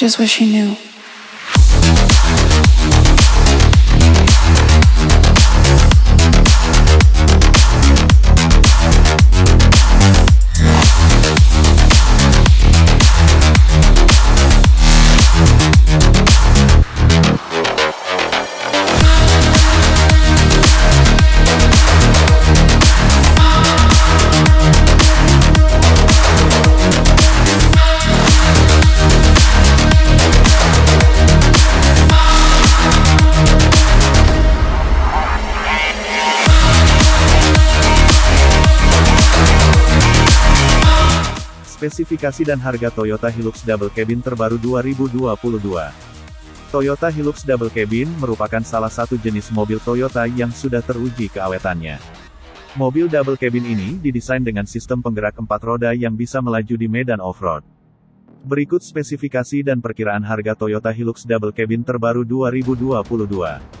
just wish he knew. Spesifikasi dan harga Toyota Hilux Double Cabin terbaru 2022. Toyota Hilux Double Cabin merupakan salah satu jenis mobil Toyota yang sudah teruji keawetannya. Mobil double cabin ini didesain dengan sistem penggerak empat roda yang bisa melaju di medan off-road. Berikut spesifikasi dan perkiraan harga Toyota Hilux Double Cabin terbaru 2022.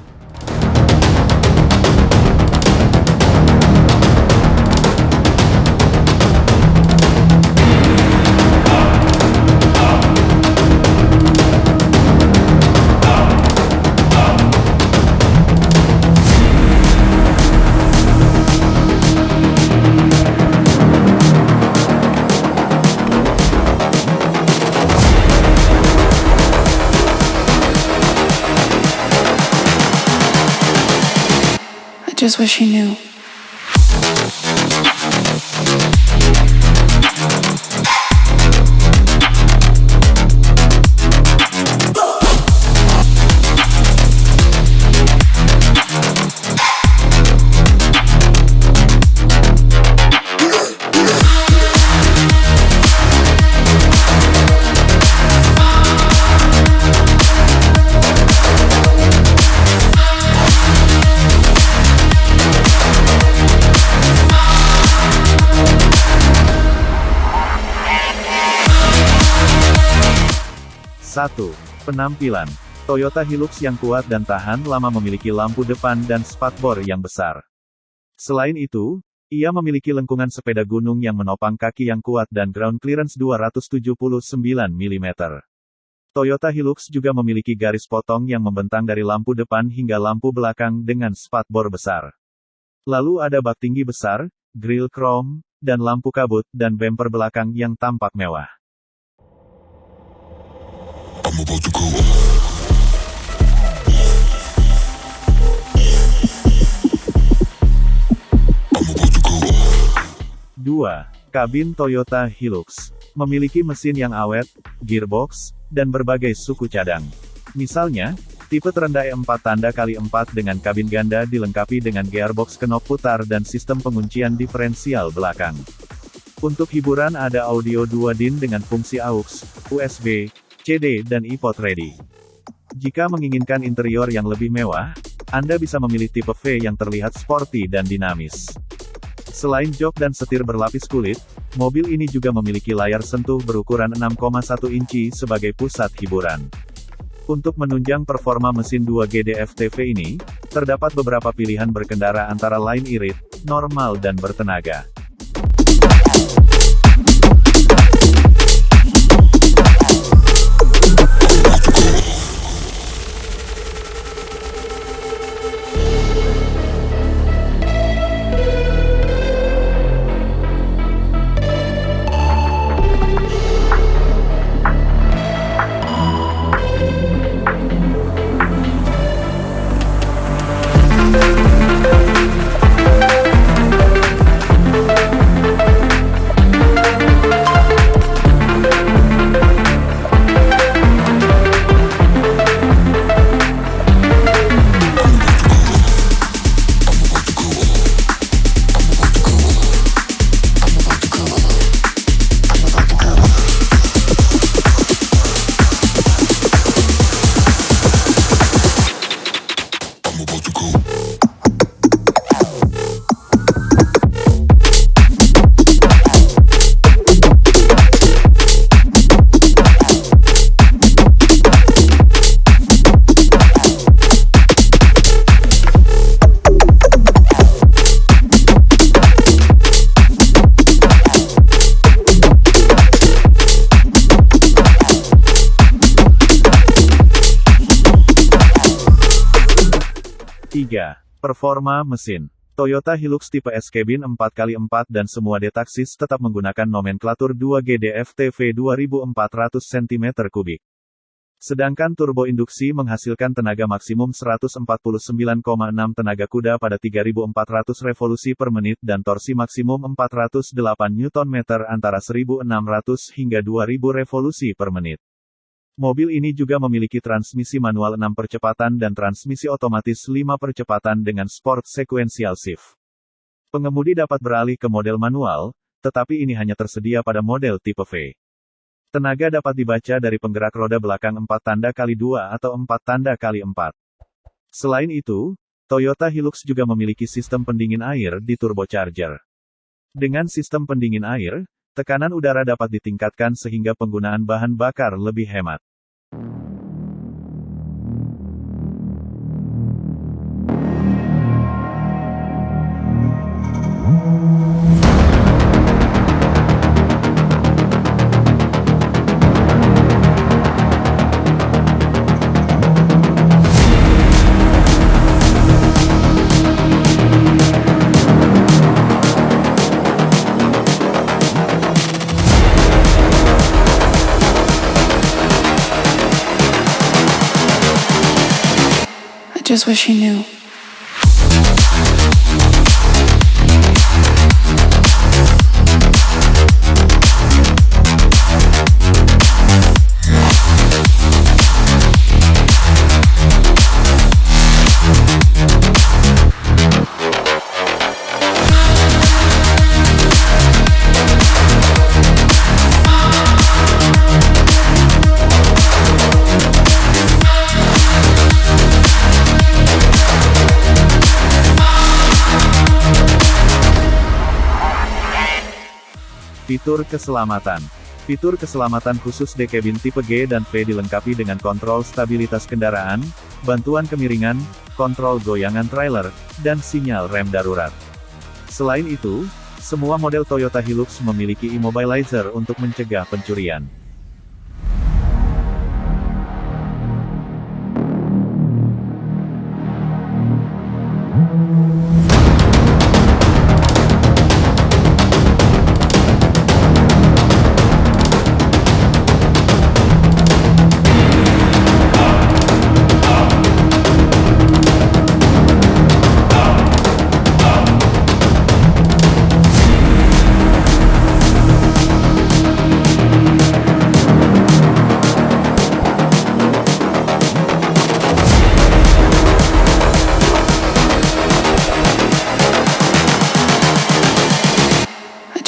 Just wish he knew. Satu, Penampilan. Toyota Hilux yang kuat dan tahan lama memiliki lampu depan dan spakbor yang besar. Selain itu, ia memiliki lengkungan sepeda gunung yang menopang kaki yang kuat dan ground clearance 279 mm. Toyota Hilux juga memiliki garis potong yang membentang dari lampu depan hingga lampu belakang dengan spakbor besar. Lalu ada bak tinggi besar, grill chrome, dan lampu kabut dan bumper belakang yang tampak mewah. 2. Kabin Toyota Hilux. Memiliki mesin yang awet, gearbox, dan berbagai suku cadang. Misalnya, tipe terendah E4 tanda kali 4 dengan kabin ganda dilengkapi dengan gearbox kenop putar dan sistem penguncian diferensial belakang. Untuk hiburan ada audio 2 DIN dengan fungsi AUX, USB, CD dan iPod ready. Jika menginginkan interior yang lebih mewah, Anda bisa memilih tipe V yang terlihat sporty dan dinamis. Selain jok dan setir berlapis kulit, mobil ini juga memiliki layar sentuh berukuran 6,1 inci sebagai pusat hiburan. Untuk menunjang performa mesin 2 GDF-TV ini, terdapat beberapa pilihan berkendara antara lain irit, normal dan bertenaga. 3. Performa mesin. Toyota Hilux tipe S cabin 4x4 dan semua detaksis tetap menggunakan nomenklatur 2GDF-TV 2400 cm3. Sedangkan turbo induksi menghasilkan tenaga maksimum 149,6 tenaga kuda pada 3400 revolusi per menit dan torsi maksimum 408 Nm antara 1600 hingga 2000 revolusi per menit. Mobil ini juga memiliki transmisi manual 6 percepatan dan transmisi otomatis 5 percepatan dengan sport sequential shift. Pengemudi dapat beralih ke model manual, tetapi ini hanya tersedia pada model tipe V. Tenaga dapat dibaca dari penggerak roda belakang 4 tanda kali 2 atau 4 tanda kali 4. Selain itu, Toyota Hilux juga memiliki sistem pendingin air di turbocharger. Dengan sistem pendingin air, tekanan udara dapat ditingkatkan sehingga penggunaan bahan bakar lebih hemat. Just wish he knew. Fitur keselamatan. Fitur keselamatan khusus D cabin tipe G dan V dilengkapi dengan kontrol stabilitas kendaraan, bantuan kemiringan, kontrol goyangan trailer, dan sinyal rem darurat. Selain itu, semua model Toyota Hilux memiliki immobilizer untuk mencegah pencurian.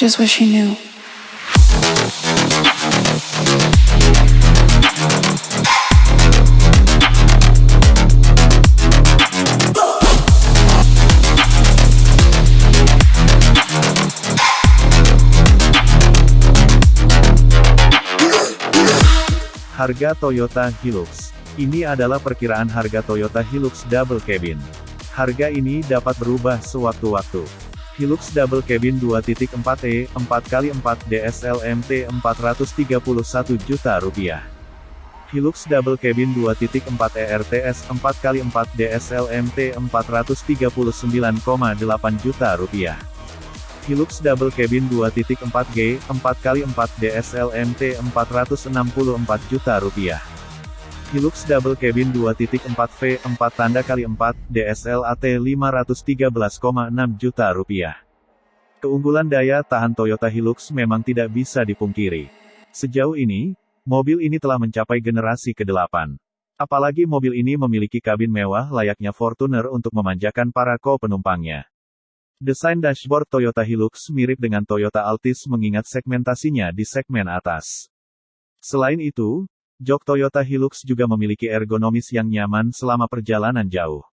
Just wish he knew. Harga Toyota Hilux. Ini adalah perkiraan harga Toyota Hilux Double Cabin. Harga ini dapat berubah sewaktu-waktu. Hilux Double Cabin 2.4e, 4x4 DSLMT 431 juta rupiah. Hilux Double Cabin 2.4 ERTS 4x4 DSLMT 439,8 juta rupiah. Hilux Double Cabin 2.4G 4x4 DSLMT 464 juta rupiah. Hilux Double Cabin 2.4V 4 tanda kali 4 DSLAT 513,6 juta rupiah. Keunggulan daya tahan Toyota Hilux memang tidak bisa dipungkiri. Sejauh ini, mobil ini telah mencapai generasi ke-8. Apalagi mobil ini memiliki kabin mewah layaknya Fortuner untuk memanjakan para co-penumpangnya. Desain dashboard Toyota Hilux mirip dengan Toyota Altis mengingat segmentasinya di segmen atas. Selain itu, jok Toyota Hilux juga memiliki ergonomis yang nyaman selama perjalanan jauh.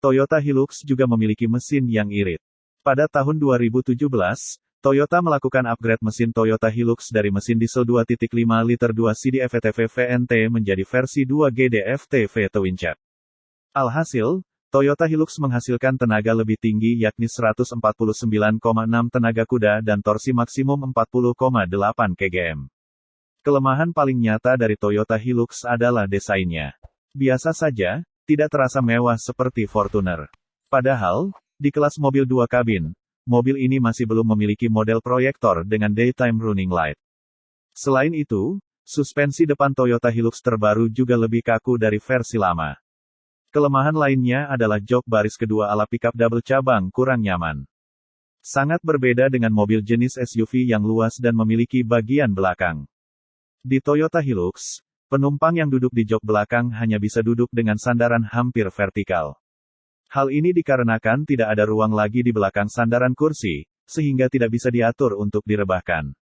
Toyota Hilux juga memiliki mesin yang irit. Pada tahun 2017, Toyota melakukan upgrade mesin Toyota Hilux dari mesin diesel 2.5 liter 2 CDF-VTV VNT menjadi versi 2 GDF-TV Twin Cab. Alhasil, Toyota Hilux menghasilkan tenaga lebih tinggi yakni 149,6 tenaga kuda dan torsi maksimum 40,8 kgm. Kelemahan paling nyata dari Toyota Hilux adalah desainnya. Biasa saja, tidak terasa mewah seperti Fortuner. Padahal, di kelas mobil dua kabin, mobil ini masih belum memiliki model proyektor dengan daytime running light. Selain itu, suspensi depan Toyota Hilux terbaru juga lebih kaku dari versi lama. Kelemahan lainnya adalah jok baris kedua ala pickup double cabang kurang nyaman. Sangat berbeda dengan mobil jenis SUV yang luas dan memiliki bagian belakang. Di Toyota Hilux, penumpang yang duduk di jok belakang hanya bisa duduk dengan sandaran hampir vertikal. Hal ini dikarenakan tidak ada ruang lagi di belakang sandaran kursi, sehingga tidak bisa diatur untuk direbahkan.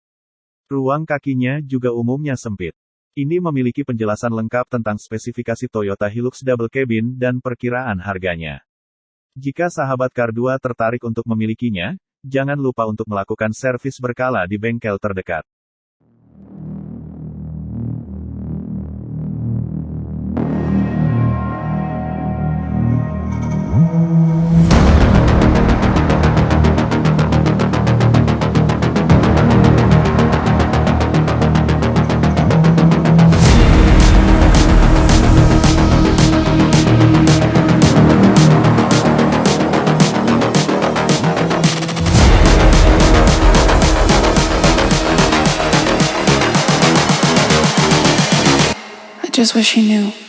Ruang kakinya juga umumnya sempit. Ini memiliki penjelasan lengkap tentang spesifikasi Toyota Hilux Double Cabin dan perkiraan harganya. Jika sahabat Car 2 tertarik untuk memilikinya, jangan lupa untuk melakukan servis berkala di bengkel terdekat. Just wish he knew.